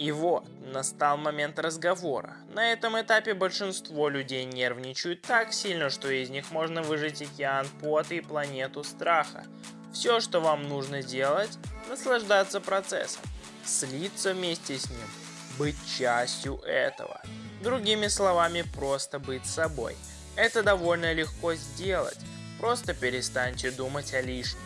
И вот, настал момент разговора. На этом этапе большинство людей нервничают так сильно, что из них можно выжать океан пота и планету страха. Все, что вам нужно делать, наслаждаться процессом, слиться вместе с ним, быть частью этого. Другими словами, просто быть собой. Это довольно легко сделать, просто перестаньте думать о лишнем.